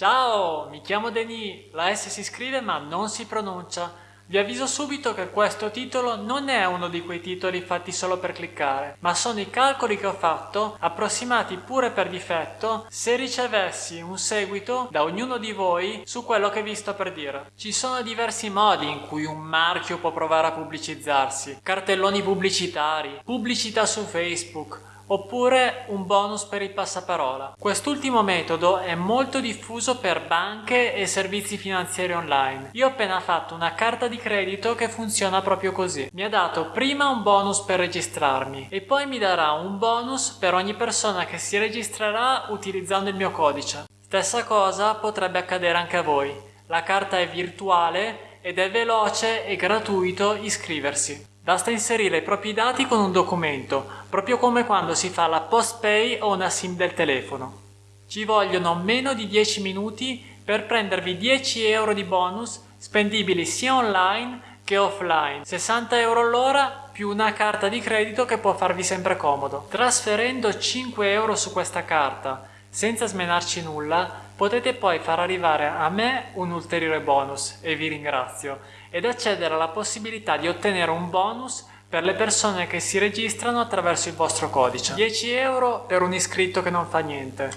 Ciao, mi chiamo Denis, la S si scrive ma non si pronuncia. Vi avviso subito che questo titolo non è uno di quei titoli fatti solo per cliccare, ma sono i calcoli che ho fatto, approssimati pure per difetto, se ricevessi un seguito da ognuno di voi su quello che vi sto per dire. Ci sono diversi modi in cui un marchio può provare a pubblicizzarsi, cartelloni pubblicitari, pubblicità su Facebook, oppure un bonus per il passaparola. Quest'ultimo metodo è molto diffuso per banche e servizi finanziari online. Io ho appena fatto una carta di credito che funziona proprio così. Mi ha dato prima un bonus per registrarmi e poi mi darà un bonus per ogni persona che si registrerà utilizzando il mio codice. Stessa cosa potrebbe accadere anche a voi. La carta è virtuale ed è veloce e gratuito iscriversi. Basta inserire i propri dati con un documento, proprio come quando si fa la post-pay o una SIM del telefono. Ci vogliono meno di 10 minuti per prendervi 10 euro di bonus spendibili sia online che offline, 60 euro all'ora più una carta di credito che può farvi sempre comodo. Trasferendo 5 euro su questa carta senza smenarci nulla, potete poi far arrivare a me un ulteriore bonus, e vi ringrazio, ed accedere alla possibilità di ottenere un bonus per le persone che si registrano attraverso il vostro codice. 10 euro per un iscritto che non fa niente,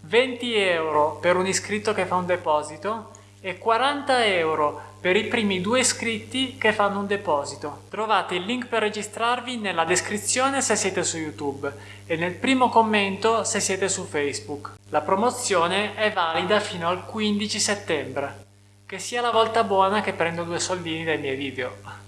20 euro per un iscritto che fa un deposito e 40 euro per i primi due iscritti che fanno un deposito. Trovate il link per registrarvi nella descrizione se siete su YouTube e nel primo commento se siete su Facebook. La promozione è valida fino al 15 settembre. Che sia la volta buona che prendo due soldini dai miei video.